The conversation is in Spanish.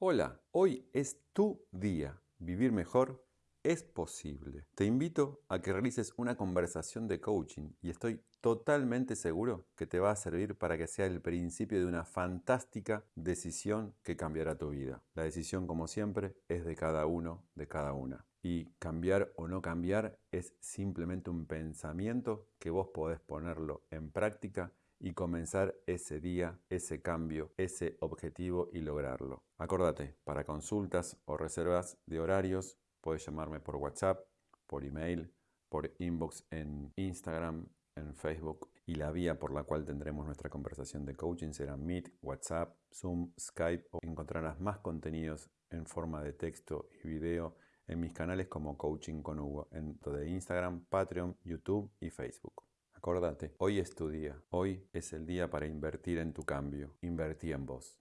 Hola, hoy es tu día. Vivir mejor es posible. Te invito a que realices una conversación de coaching y estoy totalmente seguro que te va a servir para que sea el principio de una fantástica decisión que cambiará tu vida. La decisión, como siempre, es de cada uno, de cada una. Y cambiar o no cambiar es simplemente un pensamiento que vos podés ponerlo en práctica y comenzar ese día, ese cambio, ese objetivo y lograrlo. Acordate, para consultas o reservas de horarios, puedes llamarme por WhatsApp, por email, por inbox en Instagram, en Facebook y la vía por la cual tendremos nuestra conversación de coaching será Meet, WhatsApp, Zoom, Skype o encontrarás más contenidos en forma de texto y video en mis canales como Coaching con Hugo, en de Instagram, Patreon, YouTube y Facebook. Acordate, hoy es tu día. Hoy es el día para invertir en tu cambio. Invertí en vos.